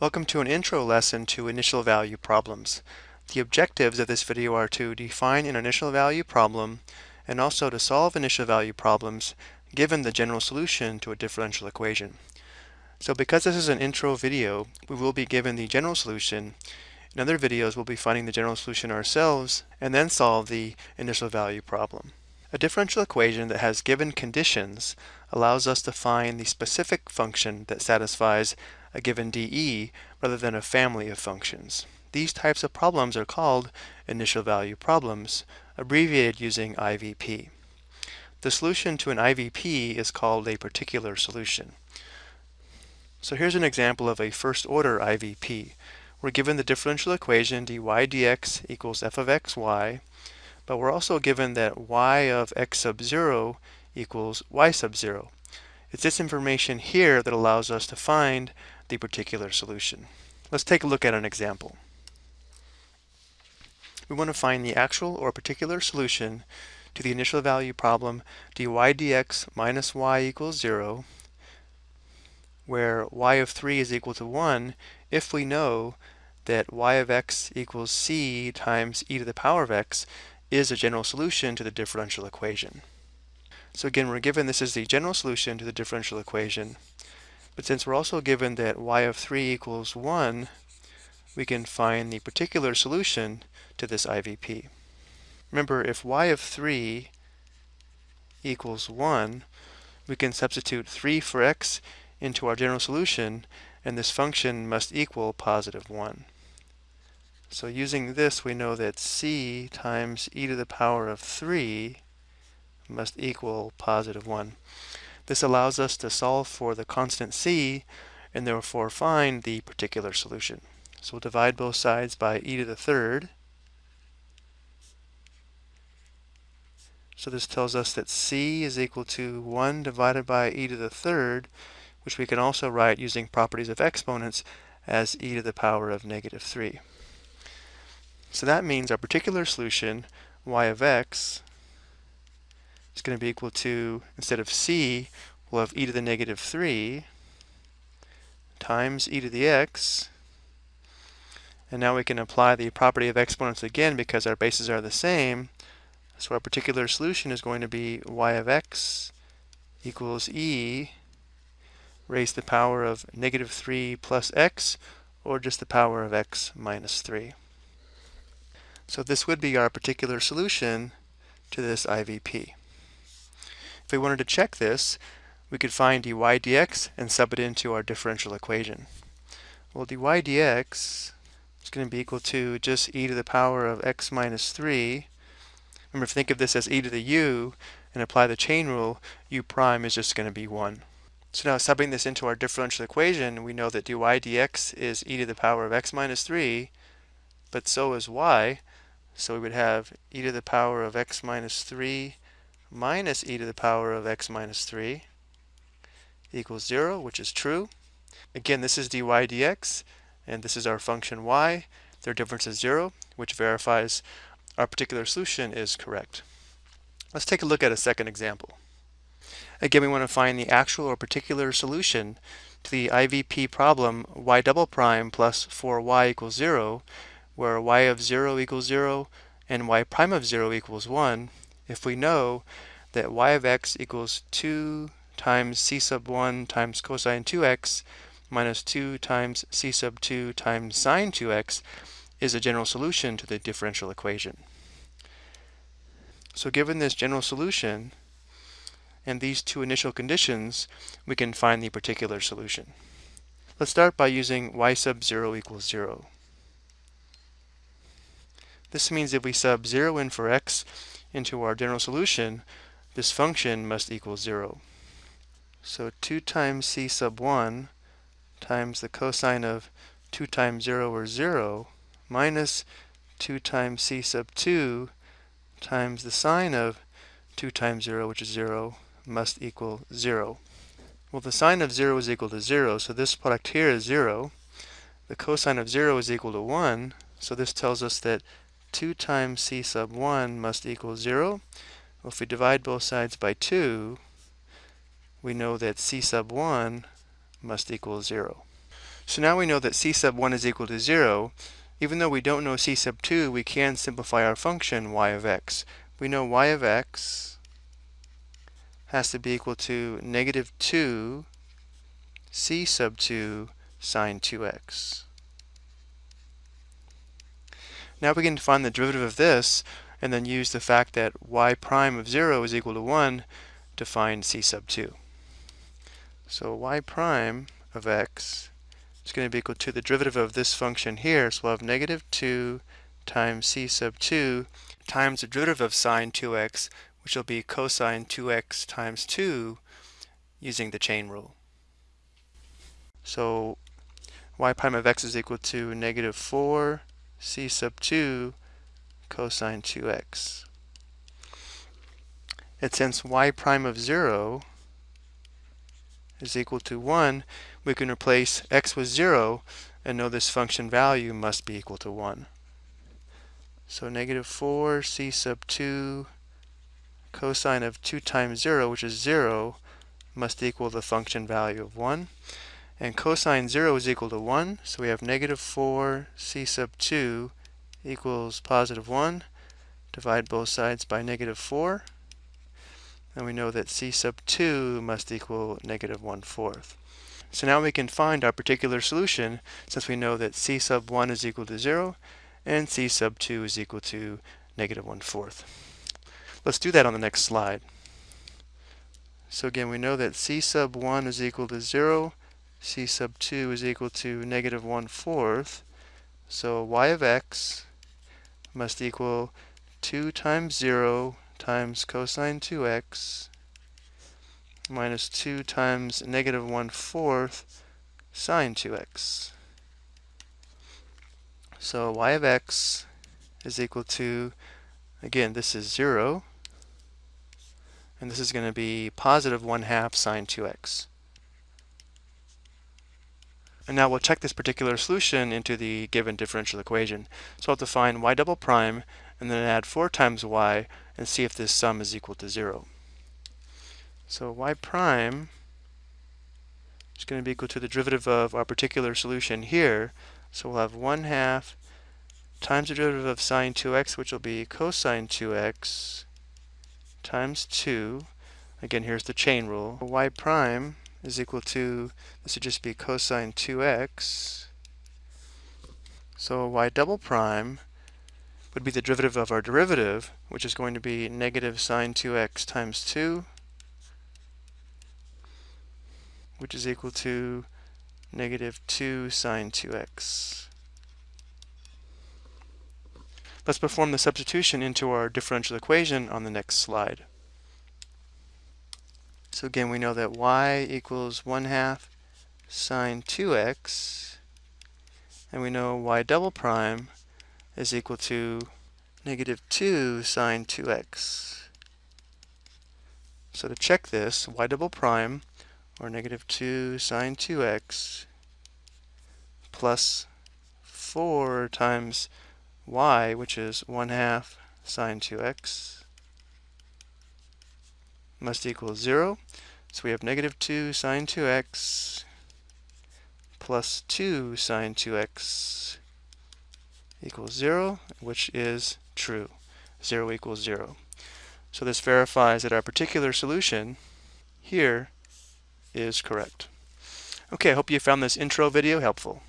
Welcome to an intro lesson to initial value problems. The objectives of this video are to define an initial value problem and also to solve initial value problems given the general solution to a differential equation. So because this is an intro video, we will be given the general solution. In other videos, we'll be finding the general solution ourselves and then solve the initial value problem. A differential equation that has given conditions allows us to find the specific function that satisfies a given dE rather than a family of functions. These types of problems are called initial value problems, abbreviated using IVP. The solution to an IVP is called a particular solution. So here's an example of a first order IVP. We're given the differential equation dy dx equals f of xy, but we're also given that y of x sub 0 equals y sub 0. It's this information here that allows us to find the particular solution. Let's take a look at an example. We want to find the actual or particular solution to the initial value problem dy dx minus y equals 0, where y of 3 is equal to 1 if we know that y of x equals c times e to the power of x is a general solution to the differential equation. So again, we're given this is the general solution to the differential equation. But since we're also given that y of 3 equals 1, we can find the particular solution to this IVP. Remember, if y of 3 equals 1, we can substitute 3 for x into our general solution, and this function must equal positive 1. So using this, we know that c times e to the power of 3 must equal positive 1. This allows us to solve for the constant c and therefore find the particular solution. So we'll divide both sides by e to the third. So this tells us that c is equal to 1 divided by e to the third, which we can also write using properties of exponents as e to the power of negative 3. So that means our particular solution, y of x, is going to be equal to, instead of c, we'll have e to the negative 3 times e to the x. And now we can apply the property of exponents again because our bases are the same. So our particular solution is going to be y of x equals e raised to the power of negative 3 plus x, or just the power of x minus 3. So this would be our particular solution to this IVP. If we wanted to check this, we could find dy dx and sub it into our differential equation. Well, dy dx is going to be equal to just e to the power of x minus 3. Remember, if think of this as e to the u and apply the chain rule, u prime is just going to be 1. So now subbing this into our differential equation, we know that dy dx is e to the power of x minus 3, but so is y. So we would have e to the power of x minus 3 minus e to the power of x minus 3 equals 0, which is true. Again, this is dy dx, and this is our function y. Their difference is 0, which verifies our particular solution is correct. Let's take a look at a second example. Again, we want to find the actual or particular solution to the IVP problem y double prime plus 4y equals 0, where y of 0 equals 0 and y prime of 0 equals 1 if we know that y of x equals 2 times c sub 1 times cosine 2x minus 2 times c sub 2 times sine 2x is a general solution to the differential equation. So given this general solution and these two initial conditions, we can find the particular solution. Let's start by using y sub 0 equals 0. This means if we sub 0 in for x, into our general solution, this function must equal 0. So 2 times c sub 1 times the cosine of 2 times 0 or 0 minus 2 times c sub 2 times the sine of 2 times 0, which is 0, must equal 0. Well, the sine of 0 is equal to 0, so this product here is 0. The cosine of 0 is equal to 1, so this tells us that 2 times c sub 1 must equal 0. Well, if we divide both sides by 2, we know that c sub 1 must equal 0. So now we know that c sub 1 is equal to 0. Even though we don't know c sub 2, we can simplify our function y of x. We know y of x has to be equal to negative 2 c sub 2 sine 2x. Now we can find the derivative of this and then use the fact that y prime of 0 is equal to 1 to find c sub 2. So y prime of x is going to be equal to the derivative of this function here. So we'll have negative 2 times c sub 2 times the derivative of sine 2x, which will be cosine 2x times 2 using the chain rule. So y prime of x is equal to negative 4 c sub 2 cosine 2x. And since y prime of 0 is equal to 1, we can replace x with 0 and know this function value must be equal to 1. So negative 4 c sub 2 cosine of 2 times 0, which is 0, must equal the function value of 1. And cosine 0 is equal to 1, so we have negative 4 c sub 2 equals positive 1. Divide both sides by negative 4. And we know that c sub 2 must equal negative 1 fourth. So now we can find our particular solution since we know that c sub 1 is equal to 0 and c sub 2 is equal to negative 1 fourth. Let's do that on the next slide. So again, we know that c sub 1 is equal to 0 c sub 2 is equal to negative 1 fourth. So y of x must equal 2 times 0 times cosine 2x minus 2 times negative 1 fourth sine 2x. So y of x is equal to, again, this is 0, and this is going to be positive 1 half sine 2x. And now we'll check this particular solution into the given differential equation. So I'll find y double prime and then add 4 times y and see if this sum is equal to 0. So y prime is going to be equal to the derivative of our particular solution here. So we'll have 1 half times the derivative of sine 2x, which will be cosine 2x times 2. Again, here's the chain rule. y prime is equal to, this would just be cosine 2x. So y double prime would be the derivative of our derivative, which is going to be negative sine 2x times 2, which is equal to negative 2 sine 2x. Let's perform the substitution into our differential equation on the next slide. So again, we know that y equals 1 half sine 2x, and we know y double prime is equal to negative 2 sine 2x. So to check this, y double prime, or negative 2 sine 2x, plus 4 times y, which is 1 half sine 2x, must equal 0. So we have negative 2 sine 2x plus 2 sine 2x equals 0, which is true. 0 equals 0. So this verifies that our particular solution here is correct. Okay, I hope you found this intro video helpful.